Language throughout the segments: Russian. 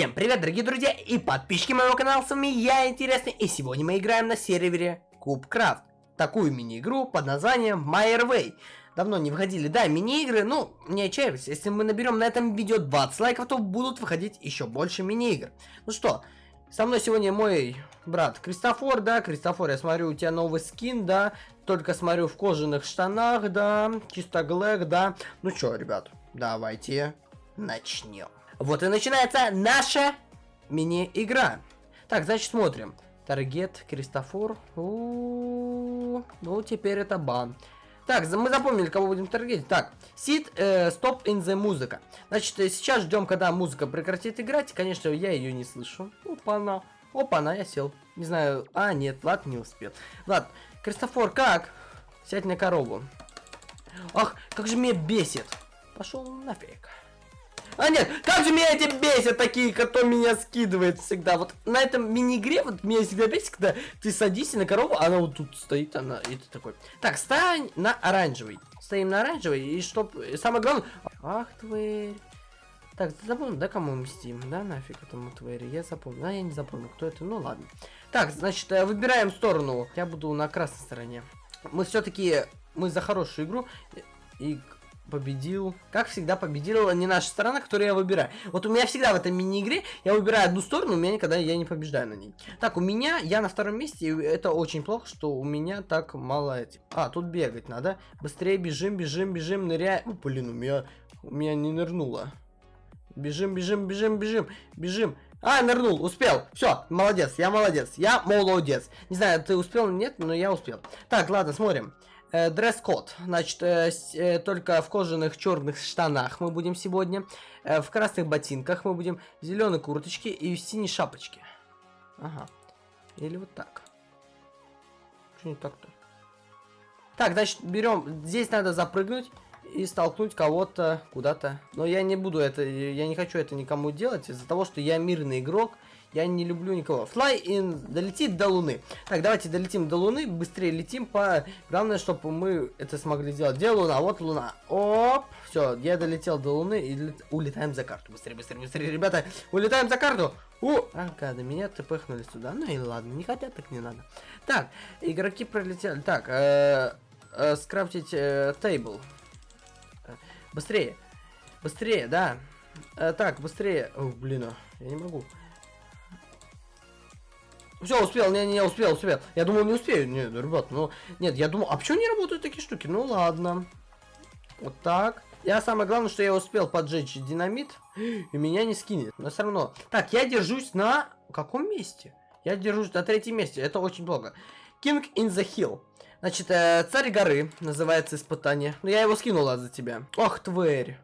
Всем привет, дорогие друзья и подписчики моего канала, с вами я, Интересный, и сегодня мы играем на сервере Кубкрафт. Такую мини-игру под названием Way. Давно не выходили, да, мини-игры, ну, не отчаивайтесь, если мы наберем на этом видео 20 лайков, то будут выходить еще больше мини-игр. Ну что, со мной сегодня мой брат Кристофор, да, Кристофор, я смотрю, у тебя новый скин, да, только смотрю в кожаных штанах, да, чисто глэк, да. Ну что, ребят, давайте начнем. Вот и начинается наша мини-игра. Так, значит, смотрим. Таргет, Кристофор. Ну, теперь это бан. Так, мы запомнили, кого будем таргетить. Так, сид, э, стоп in the музыка. Значит, э, сейчас ждем, когда музыка прекратит играть. Конечно, я ее не слышу. Опа-на. Опа-на, я сел. Не знаю. А, нет, ладно, не успел. Ладно, Кристофор, как? Сядь на корову. Ах, как же меня бесит. Пошел нафиг. А нет, как же меня эти бесят такие, кто меня скидывает всегда. Вот на этом мини-игре вот меня всегда бесит, когда ты садишься на корову, она вот тут стоит, она, и ты такой. Так, стань на оранжевый. Стоим на оранжевый, и чтоб... Самое главное... Ах, тварь. Так, запомнил, да, кому мстим? Да, нафиг этому твари, я запомнил. А, я не запомнил, кто это, ну ладно. Так, значит, э, выбираем сторону. Я буду на красной стороне. Мы все-таки, мы за хорошую игру. И победил. Как всегда, победила не наша сторона, которую я выбираю. Вот у меня всегда в этой мини-игре я выбираю одну сторону, у меня никогда я не побеждаю на ней. Так, у меня, я на втором месте, и это очень плохо, что у меня так мало этих. А, тут бегать надо. Быстрее бежим, бежим, бежим, ныряем. О, блин, у меня, у меня не нырнуло. Бежим, бежим, бежим, бежим, бежим. А, нырнул, успел. Все, молодец, я молодец, я молодец. Не знаю, ты успел или нет, но я успел. Так, ладно, смотрим. Э, дресс-код. Значит, э, э, только в кожаных черных штанах мы будем сегодня. В красных ботинках мы будем. В зеленой курточке и в синей шапочке. Ага. Или вот так. Что не так-то? Так, значит, берем. Здесь надо запрыгнуть и столкнуть кого-то куда-то. Но я не буду это, я не хочу это никому делать из-за того, что я мирный игрок. Я не люблю никого. Fly in, долетит до Луны. Так, давайте долетим до Луны, быстрее летим по... Главное, чтобы мы это смогли сделать. Где Луна? Вот Луна. Оп, все, я долетел до Луны и лет... улетаем за карту. Быстрее, быстрее, быстрее, ребята, улетаем за карту. У, ага, до меня тпхнули сюда. Ну и ладно, не хотят, так не надо. Так, игроки пролетели. Так, э, э, скрафтить э, тейбл. Быстрее, быстрее, да. Э, так, быстрее. О, блин, а, я не могу. Все, успел, не, не, успел, успел. Я думал, не успею. Нет, ребят, ну, нет, я думал, а почему не работают такие штуки? Ну, ладно. Вот так. Я самое главное, что я успел поджечь динамит, и меня не скинет. Но все равно. Так, я держусь на каком месте? Я держусь на третьем месте, это очень плохо. King in the Hill. Значит, э, царь горы называется испытание. Ну, я его скинула за тебя. Ох, тварь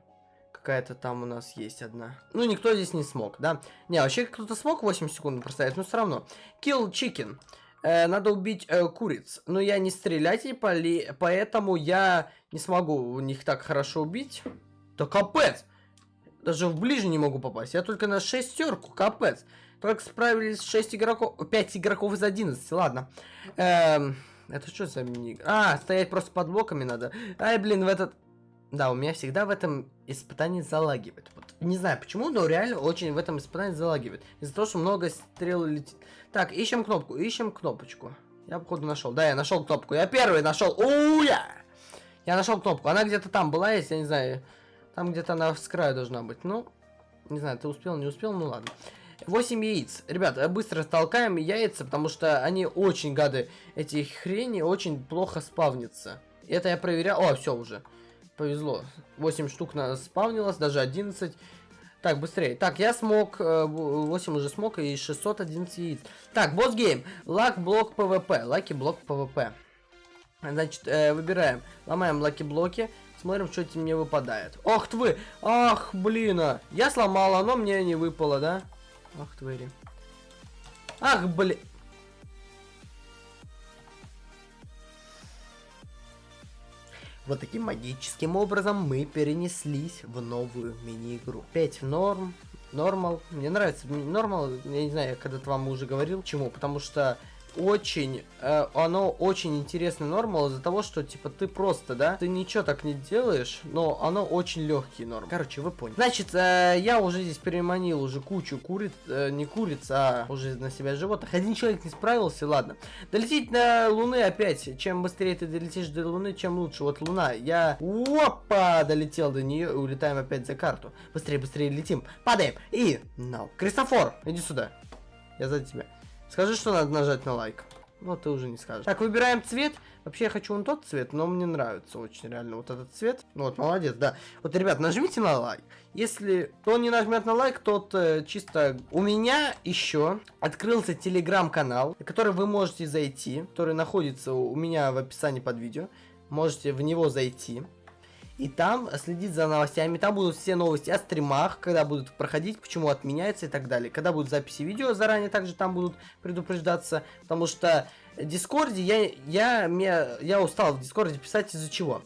какая-то там у нас есть одна. Ну, никто здесь не смог, да? Не, вообще кто-то смог 8 секунд проставить, но все равно. Kill chicken. Э, надо убить э, куриц. Но я не стрелять, поли... поэтому я не смогу у них так хорошо убить. Да капец! Даже в ближе не могу попасть. Я только на шестерку, капец. Только справились 6 игроков, 5 игроков из 11, ладно. Эм, это что за мини... А, стоять просто под блоками надо. Ай, блин, в этот... Да, у меня всегда в этом испытании залагивает. Вот, не знаю почему, но реально очень в этом испытании залагивает. Из-за того, что много стрел летит. Так, ищем кнопку, ищем кнопочку. Я, походу, нашел. Да, я нашел кнопку. Я первый нашел. Уя! Я нашел кнопку. Она где-то там была, если я не знаю. Там где-то она с краю должна быть. Ну, не знаю, ты успел, не успел, ну ладно. 8 яиц. Ребят, быстро столкаем яйца, потому что они очень гады. Эти хрени очень плохо спавнятся. Это я проверял. О, все уже. Повезло. 8 штук на спавнилось, даже 11. Так, быстрее. Так, я смог, 8 э, уже смог и 611 яиц. Так, босс гейм. Лак блок ПВП. Лаки блок ПВП. Значит, э, выбираем. Ломаем лаки блоки. Смотрим, что мне выпадает. Ох ты! Ах, блин! А. Я сломал, оно мне не выпало, да? Ах, твари. Ах, блин! Вот таким магическим образом мы перенеслись в новую мини-игру. 5 норм, нормал. Мне нравится нормал, я не знаю, когда-то вам уже говорил. Почему? Потому что очень, э, оно очень интересный нормал из-за того, что, типа, ты просто, да, ты ничего так не делаешь, но оно очень легкий норм. Короче, вы поняли. Значит, э, я уже здесь переманил уже кучу куриц, э, не куриц, а уже на себя животных. Один человек не справился, ладно. Долететь на Луны опять. Чем быстрее ты долетишь до Луны, чем лучше. Вот Луна, я, опа, долетел до нее и улетаем опять за карту. Быстрее, быстрее летим, падаем и, no. Кристофор, иди сюда. Я за тебя. Скажи, что надо нажать на лайк. Ну, ты уже не скажешь. Так, выбираем цвет. Вообще, я хочу вон тот цвет, но мне нравится очень реально вот этот цвет. Ну, вот, молодец, да. Вот, ребят, нажмите на лайк. Если кто не нажмет на лайк, тот э, чисто... У меня еще открылся телеграм-канал, на который вы можете зайти, который находится у меня в описании под видео. Можете в него зайти и там следить за новостями. Там будут все новости о стримах, когда будут проходить, почему отменяется и так далее. Когда будут записи видео, заранее также там будут предупреждаться, потому что в Дискорде я, я, я, я устал в Дискорде писать из-за чего.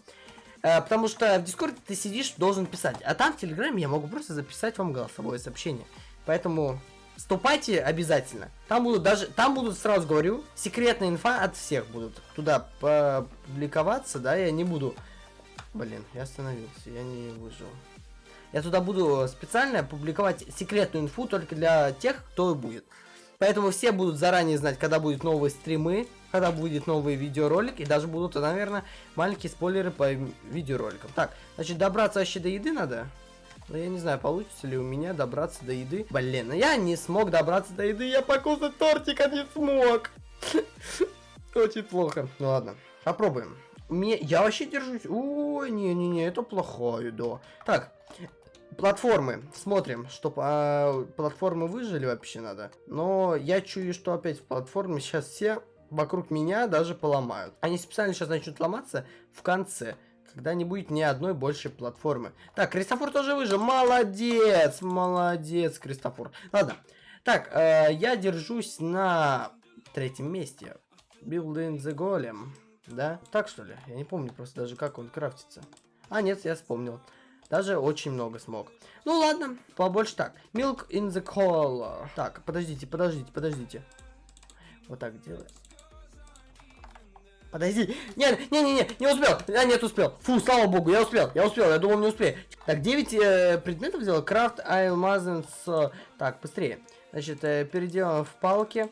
Э, потому что в Дискорде ты сидишь, должен писать, а там в Телеграме я могу просто записать вам голосовое сообщение. Поэтому вступайте обязательно. Там будут даже, там будут, сразу говорю, секретная инфа от всех будут туда публиковаться, да, я не буду Блин, я остановился, я не выжил. Я туда буду специально публиковать секретную инфу только для тех, кто будет. Поэтому все будут заранее знать, когда будут новые стримы, когда будет новый видеоролик, и даже будут, наверное, маленькие спойлеры по видеороликам. Так, значит, добраться вообще до еды надо. Но я не знаю, получится ли у меня добраться до еды. Блин, ну я не смог добраться до еды, я покусать тортика не смог. Очень плохо. Ну ладно, попробуем. Мне... Я вообще держусь. Ой, не-не-не, это плохое, да. Так, платформы. Смотрим, что а, платформы выжили вообще надо. Но я чую, что опять в платформе сейчас все вокруг меня даже поломают. Они специально сейчас начнут ломаться в конце. Когда не будет ни одной большей платформы. Так, Кристофор тоже выжил. Молодец, молодец, Кристофор. Ладно. Так, э, я держусь на третьем месте. Building the Golem. Да? Так что ли? Я не помню просто даже, как он крафтится. А, нет, я вспомнил. Даже очень много смог. Ну ладно, побольше так. Milk in the color. Так, подождите, подождите, подождите. Вот так делаем. Подожди. Нет, не, не, не, не успел. Я нет, успел. Фу, слава богу, я успел. Я успел, я думал, не успею. Так, 9 э, предметов взял. Крафт, алмазен с... Так, быстрее. Значит, э, переделаем в палке.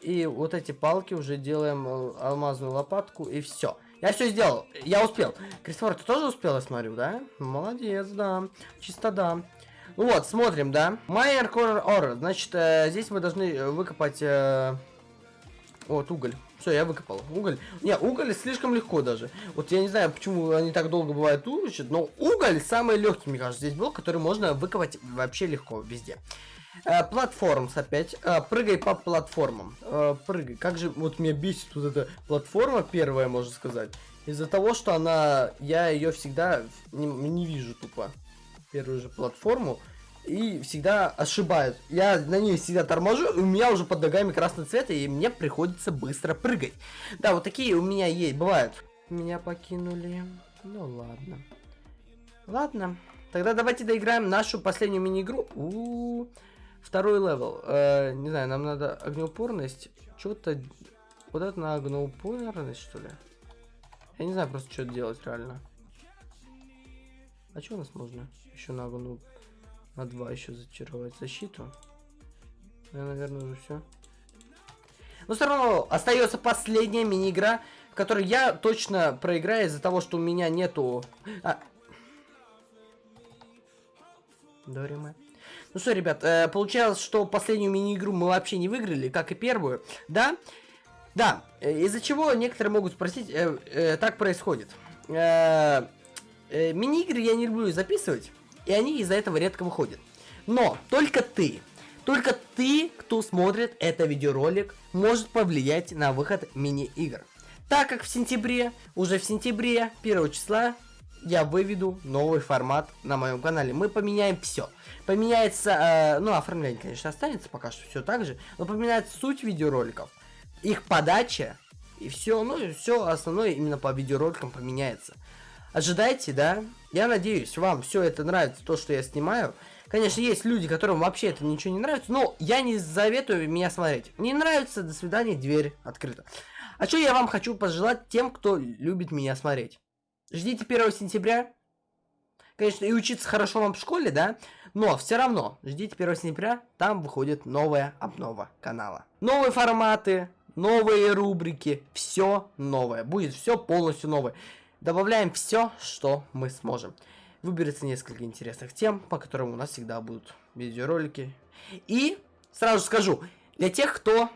И вот эти палки уже делаем э, алмазную лопатку и все. Я все сделал, я успел. Кристофор, ты тоже успел, я смотрю, да? Молодец, да. Чисто да. Ну вот, смотрим, да. Майер Ore. Значит, э, здесь мы должны выкопать... Э... Вот, уголь. Все, я выкопал. Уголь. Не, уголь слишком легко даже. Вот я не знаю, почему они так долго бывают учат, но уголь самый легкий, мне кажется, здесь был, который можно выкопать вообще легко везде. Э, платформс опять. Э, прыгай по платформам. Э, прыгай. Как же вот меня бесит вот эта платформа первая, можно сказать. Из-за того, что она... Я ее всегда не, не вижу тупо. Первую же платформу. И всегда ошибаюсь. Я на ней всегда торможу, у меня уже под ногами красный цвет, и мне приходится быстро прыгать. Да, вот такие у меня есть, бывают. Меня покинули. Ну ладно. Ладно. Тогда давайте доиграем нашу последнюю мини-игру. Второй level. Э, не знаю, нам надо огнеупорность. Что-то... Вот это на огнеупорность, что ли? Я не знаю просто, что делать реально. А что у нас можно? Еще на огну... На два еще зачаровать защиту. Я, наверное, уже все. Но все равно остается последняя мини-игра, в которой я точно проиграю из-за того, что у меня нету... А... Дорима. Ну что, ребят, э, получалось, что последнюю мини-игру мы вообще не выиграли, как и первую, да? Да, э, из-за чего некоторые могут спросить, э, э, так происходит. Э, э, мини-игры я не люблю записывать, и они из-за этого редко выходят. Но только ты, только ты, кто смотрит это видеоролик, может повлиять на выход мини-игр. Так как в сентябре, уже в сентябре, 1 числа, я выведу новый формат на моем канале. Мы поменяем все. Поменяется, э, ну, оформление, конечно, останется пока что все так же, но поменяется суть видеороликов, их подача, и все, ну, все основное именно по видеороликам поменяется. Ожидайте, да? Я надеюсь, вам все это нравится, то, что я снимаю. Конечно, есть люди, которым вообще это ничего не нравится, но я не заветую меня смотреть. Не нравится, до свидания, дверь открыта. А что я вам хочу пожелать тем, кто любит меня смотреть? Ждите 1 сентября. Конечно, и учиться хорошо вам в школе, да? Но все равно, ждите 1 сентября, там выходит новая обнова канала. Новые форматы, новые рубрики, все новое. Будет все полностью новое. Добавляем все, что мы сможем выберется несколько интересных тем, по которым у нас всегда будут видеоролики. И сразу скажу, для тех, кто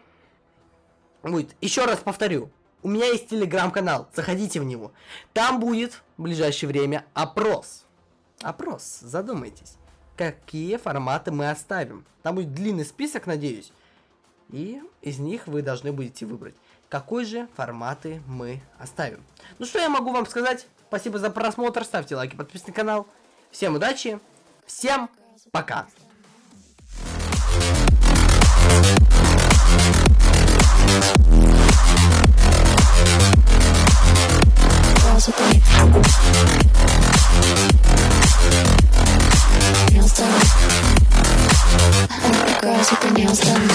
будет, еще раз повторю, у меня есть телеграм-канал, заходите в него. Там будет в ближайшее время опрос. Опрос, задумайтесь, какие форматы мы оставим. Там будет длинный список, надеюсь. И из них вы должны будете выбрать, какой же форматы мы оставим. Ну что я могу вам сказать? Спасибо за просмотр, ставьте лайки, подписывайтесь на канал. Всем удачи, всем пока. With the nails done. Girls with the nails done.